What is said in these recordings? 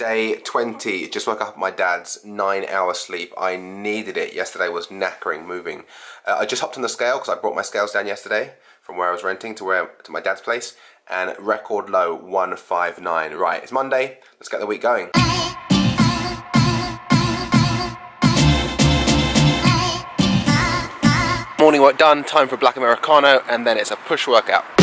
Day 20, just woke up my dad's nine hour sleep. I needed it. Yesterday was knackering moving. Uh, I just hopped on the scale because I brought my scales down yesterday from where I was renting to where to my dad's place and record low 159. Right, it's Monday. Let's get the week going. Morning work done, time for black Americano and then it's a push workout.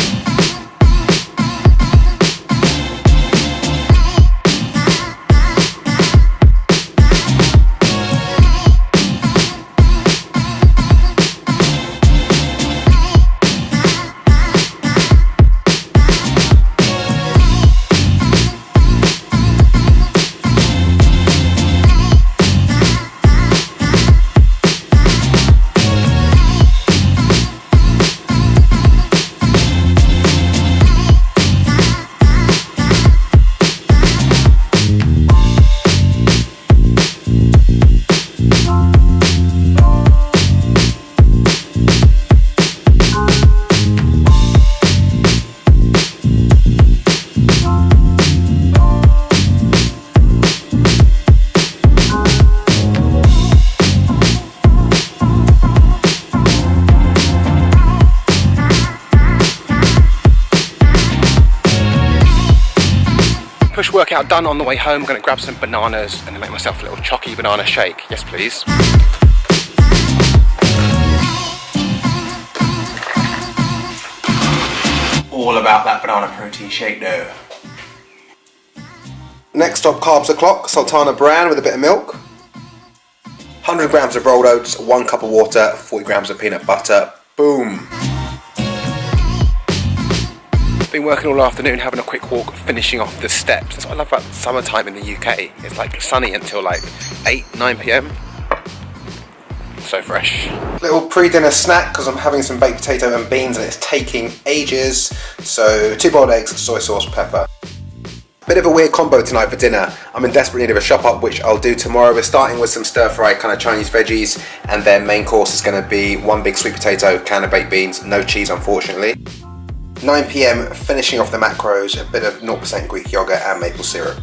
Push workout done on the way home. I'm gonna grab some bananas and make myself a little chalky banana shake. Yes, please. All about that banana protein shake though. Next stop, carbs o'clock, Sultana bran with a bit of milk. 100 grams of rolled oats, one cup of water, 40 grams of peanut butter. Boom. Been working all afternoon, having a quick walk, finishing off the steps. That's what I love about summertime in the UK. It's like sunny until like 8, 9 p.m. So fresh. Little pre-dinner snack because I'm having some baked potato and beans and it's taking ages. So two boiled eggs, soy sauce, pepper. Bit of a weird combo tonight for dinner. I'm in desperate need of a shop up, which I'll do tomorrow. We're starting with some stir fry kind of Chinese veggies, and then main course is going to be one big sweet potato, can of baked beans, no cheese unfortunately. 9pm, finishing off the macros, a bit of 0% Greek yogurt and maple syrup.